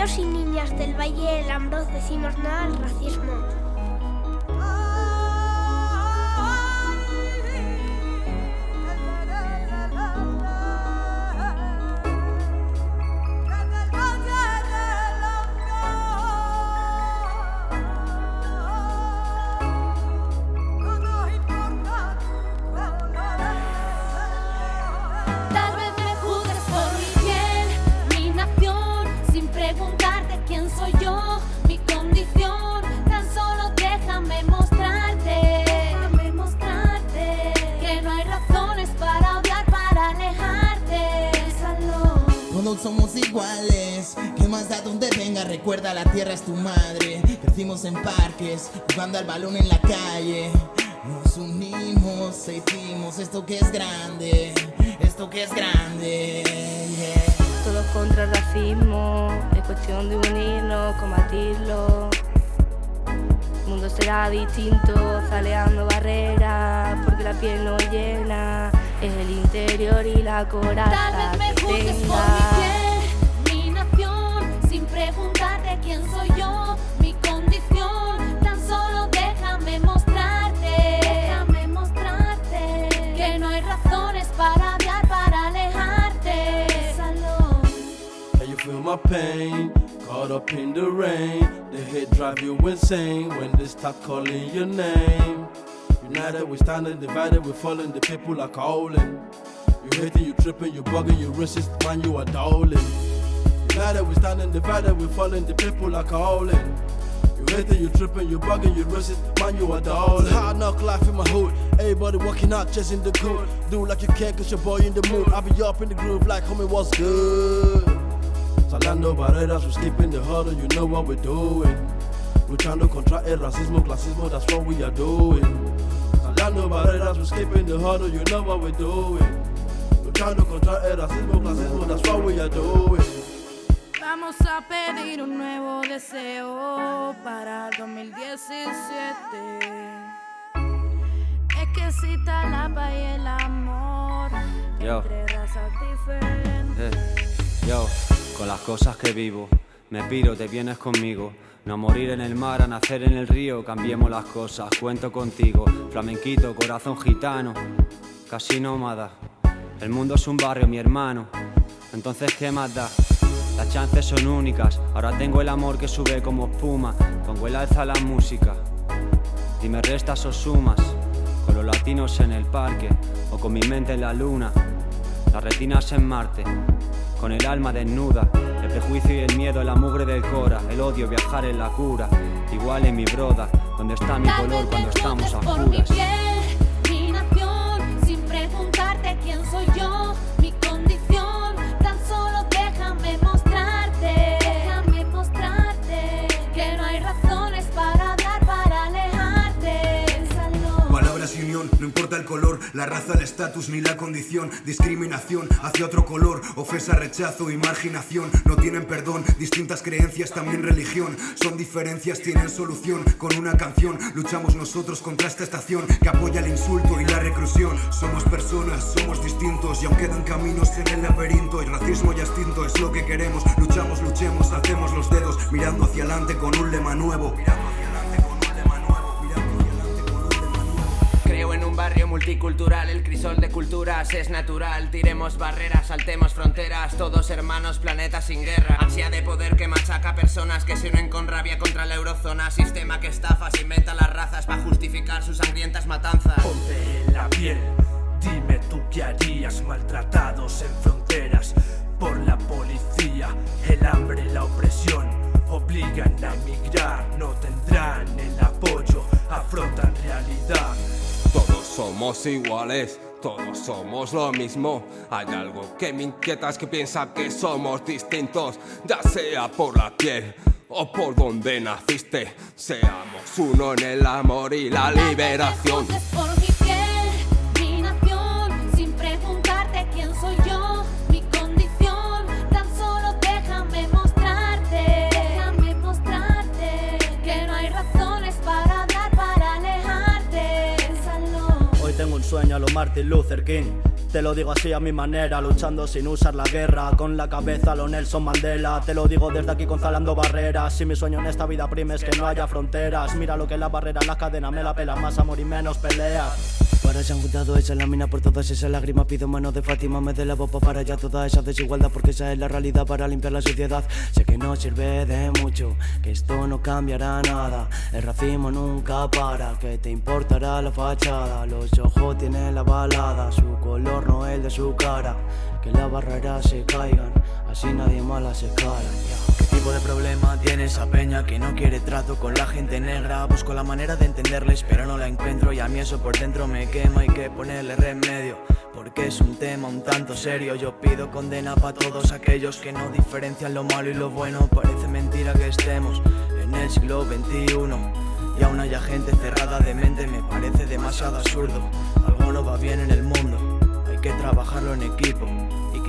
Niños y niñas del Valle del Ambroz decimos nada al racismo. Somos iguales, que más da donde venga, recuerda la tierra es tu madre. Crecimos en parques, jugando al balón en la calle. Nos unimos, hicimos esto que es grande, esto que es grande. Todos contra el racismo, es cuestión de unirnos, combatirlo. El mundo será distinto, zaleando barreras, porque la piel no llena, el interior y la coraza Tal vez me juzgues por mi piel, mi nación, sin preguntarte quién soy yo, mi condición. Tan solo déjame mostrarte, déjame mostrarte que no hay razones para odiar, para alejarte. Salud. Can you feel my pain? Caught up in the rain. The hate drive you insane when they start calling your name. United we standing, divided we falling. The people are calling. You hating, you tripping, you bugging, you racist, man, you are dowling. that we standing, divided we falling. The people are calling. You hating, you tripping, you bugging, you racist, man, you are dowling. Hard knock life in my hood. Everybody working out, chasing the good. Do like you can, cause your boy in the mood. I be up in the groove like homie, what's good? Salando barreras, we're skipping the hurdle, you know what we're doing. Luchando contra el racismo, clasismo, that's what we are doing. Salando barreras, we're skipping the hurdle, you know what we're doing. Luchando contra el racismo, clasismo, that's what we are doing. Vamos a pedir un nuevo deseo para el 2017. Es que cita la paz y el amor Yo. entre razas diferentes. Eh, Yo, con las cosas que vivo, me piro, te vienes conmigo. No a morir en el mar, a nacer en el río, cambiemos las cosas, cuento contigo. Flamenquito, corazón gitano, casi nómada. El mundo es un barrio, mi hermano. Entonces, ¿qué más da? Las chances son únicas, ahora tengo el amor que sube como espuma. Pongo el alza la música. Y me restas o sumas, con los latinos en el parque, o con mi mente en la luna. Las retinas en Marte, con el alma desnuda, el prejuicio y el miedo la mugre del cora, el odio viajar en la cura, igual en mi broda, donde está mi color cuando estamos a juzgues por mi piel, mi nación, sin preguntarte quién soy yo, importa el color, la raza, el estatus ni la condición. Discriminación hacia otro color, ofensa, rechazo y marginación. No tienen perdón, distintas creencias, también religión. Son diferencias, tienen solución. Con una canción luchamos nosotros contra esta estación que apoya el insulto y la reclusión. Somos personas, somos distintos y aún quedan caminos en el laberinto. El racismo ya extinto es lo que queremos. Luchamos, luchemos, hacemos los dedos mirando hacia adelante con un lema nuevo. Barrio multicultural, el crisol de culturas es natural. Tiremos barreras, saltemos fronteras, todos hermanos, planeta sin guerra. Ansia de poder que machaca personas que se unen con rabia contra la eurozona. Sistema que estafa, se inventa las razas para justificar sus sangrientas matanzas. Ponte en la piel, dime tú qué harías maltratados en somos iguales, todos somos lo mismo. Hay algo que me inquieta es que piensa que somos distintos, ya sea por la piel o por donde naciste. Seamos uno en el amor y la liberación. Un sueño a lo Martin Luther King. Te lo digo así a mi manera, luchando sin usar la guerra. Con la cabeza lo Nelson Mandela. Te lo digo desde aquí conzalando barreras. Si mi sueño en esta vida prime es que no haya fronteras Mira lo que la barrera, la cadena me la pela Más amor y menos peleas para se han juntado esa lámina por todas esas lágrimas. Pido mano de Fátima, me dé la bopa para ya toda esa desigualdad Porque esa es la realidad para limpiar la sociedad. Sé que no sirve de mucho, que esto no cambiará nada. El racismo nunca para, que te importará la fachada. Los ojos tienen la balada, su color no el de su cara. Que las barreras se caigan, así nadie más las escala ¿Qué tipo de problema tiene esa peña que no quiere trato con la gente negra? Busco la manera de entenderles pero no la encuentro. Y a mí eso por dentro me quema Hay que ponerle remedio porque es un tema un tanto serio. Yo pido condena para todos aquellos que no diferencian lo malo y lo bueno. Parece mentira que estemos en el siglo XXI y aún haya gente cerrada de mente me parece demasiado absurdo. Algo no va bien en el mundo, hay que trabajarlo en equipo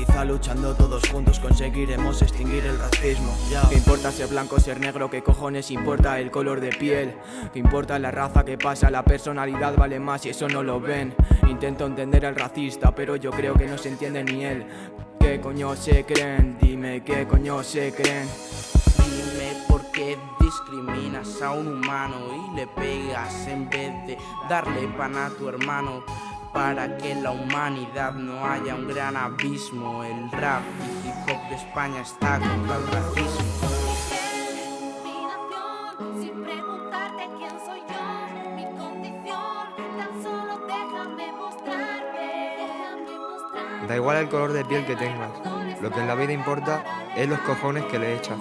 Quizá luchando todos juntos conseguiremos extinguir el racismo ¿Qué importa ser blanco, ser negro? ¿Qué cojones importa el color de piel? ¿Qué importa la raza? ¿Qué pasa? La personalidad vale más y eso no lo ven Intento entender al racista pero yo creo que no se entiende ni él ¿Qué coño se creen? Dime qué coño se creen Dime por qué discriminas a un humano y le pegas en vez de darle pan a tu hermano para que la humanidad no haya un gran abismo. El rap y hip hop de España está contra el racismo. Da igual el color de piel que tengas, lo que en la vida importa es los cojones que le echas.